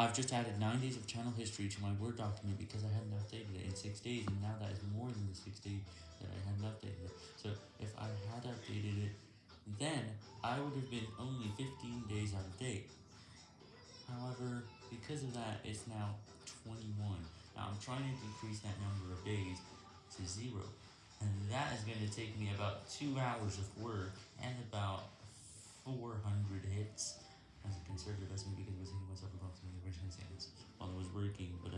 I've just added 9 days of channel history to my Word document because I hadn't updated it in 6 days, and now that is more than the 6 days that I hadn't updated it. So if I had updated it, then I would have been only 15 days out of date. However, because of that, it's now 21. Now I'm trying to decrease that number of days to 0, and that is going to take me about 2 hours of work and about 400 hits as a conservative estimate because working,